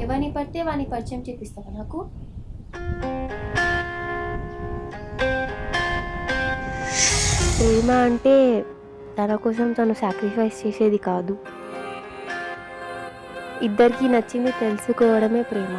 ఎవరిని పడితే వాని పరిచయం చేపిస్తావా నాకు? ప్రేమ అంటే తన కోసం తను సాక్రిఫైస్ చేసేది కాదు. ఇద్దరికి నచ్చింది తెలుసుకోవడమే ప్రేమ.